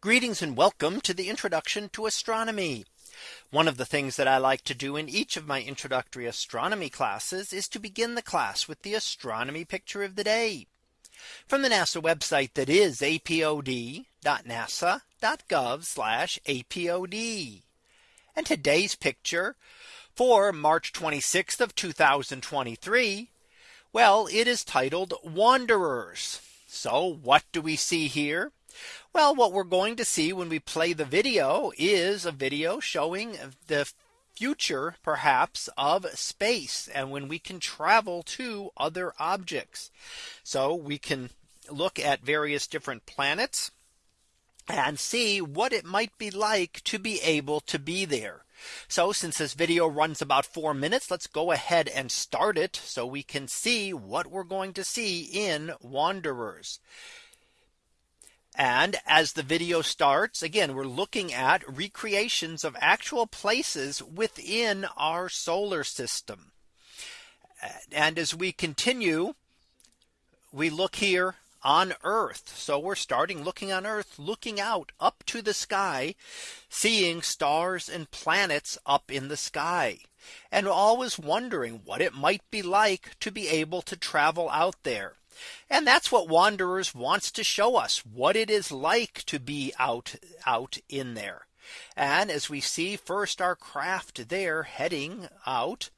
Greetings and welcome to the introduction to astronomy. One of the things that I like to do in each of my introductory astronomy classes is to begin the class with the astronomy picture of the day from the NASA website that is apod.nasa.gov apod. And today's picture for March 26th of 2023. Well, it is titled Wanderers. So what do we see here? Well, what we're going to see when we play the video is a video showing the future perhaps of space and when we can travel to other objects. So we can look at various different planets and see what it might be like to be able to be there. So since this video runs about four minutes, let's go ahead and start it so we can see what we're going to see in Wanderers. And as the video starts, again, we're looking at recreations of actual places within our solar system. And as we continue, we look here on Earth. So we're starting looking on Earth, looking out up to the sky, seeing stars and planets up in the sky. And always wondering what it might be like to be able to travel out there. And that's what Wanderers wants to show us what it is like to be out out in there. And as we see first our craft there heading out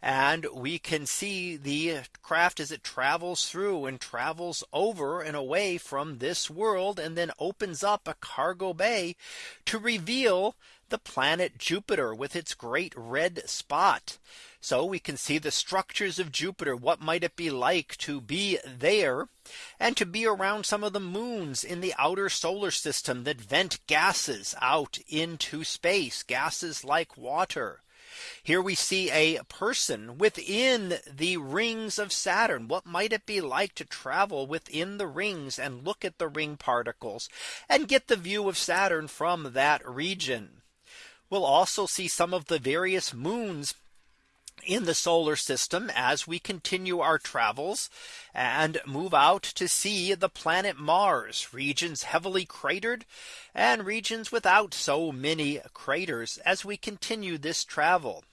and we can see the craft as it travels through and travels over and away from this world and then opens up a cargo bay to reveal the planet Jupiter with its great red spot. So we can see the structures of Jupiter. What might it be like to be there and to be around some of the moons in the outer solar system that vent gases out into space gases like water. Here we see a person within the rings of Saturn. What might it be like to travel within the rings and look at the ring particles and get the view of Saturn from that region? We'll also see some of the various moons in the solar system as we continue our travels and move out to see the planet Mars regions heavily cratered and regions without so many craters as we continue this travel.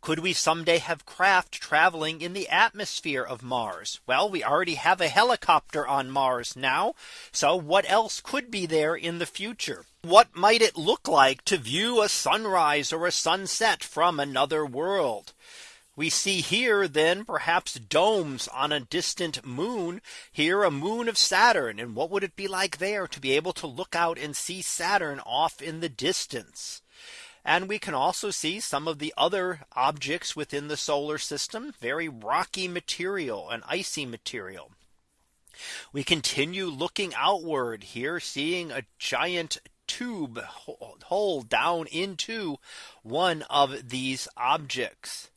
Could we someday have craft traveling in the atmosphere of Mars? Well, we already have a helicopter on Mars now. So what else could be there in the future? What might it look like to view a sunrise or a sunset from another world? We see here then perhaps domes on a distant moon here a moon of Saturn and what would it be like there to be able to look out and see Saturn off in the distance. And we can also see some of the other objects within the solar system, very rocky material and icy material. We continue looking outward here, seeing a giant tube hole down into one of these objects.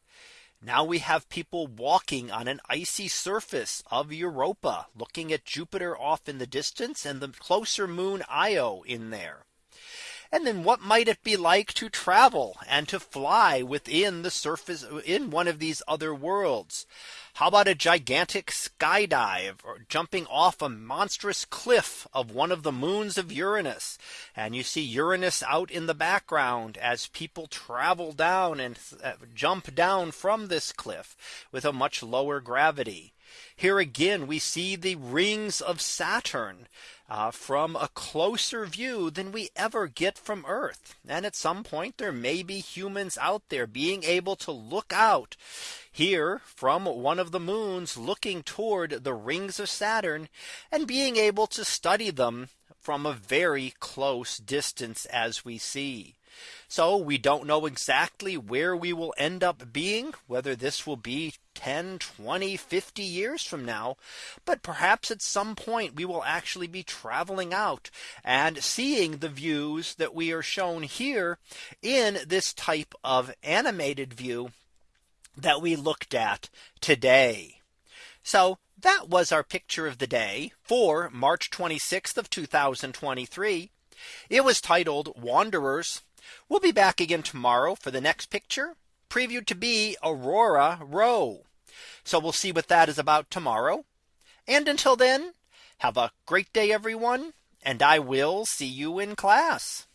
Now we have people walking on an icy surface of Europa, looking at Jupiter off in the distance and the closer moon Io in there. And then what might it be like to travel and to fly within the surface in one of these other worlds? How about a gigantic skydive or jumping off a monstrous cliff of one of the moons of Uranus? And you see Uranus out in the background as people travel down and uh, jump down from this cliff with a much lower gravity. Here again, we see the rings of Saturn uh, from a closer view than we ever get from Earth. And at some point, there may be humans out there being able to look out here from one of the moons looking toward the rings of Saturn and being able to study them from a very close distance as we see. So we don't know exactly where we will end up being, whether this will be 10, 20, 50 years from now. But perhaps at some point we will actually be traveling out and seeing the views that we are shown here in this type of animated view that we looked at today. So that was our picture of the day for March 26th of 2023. It was titled Wanderers We'll be back again tomorrow for the next picture previewed to be Aurora Rho. So we'll see what that is about tomorrow. And until then, have a great day, everyone, and I will see you in class.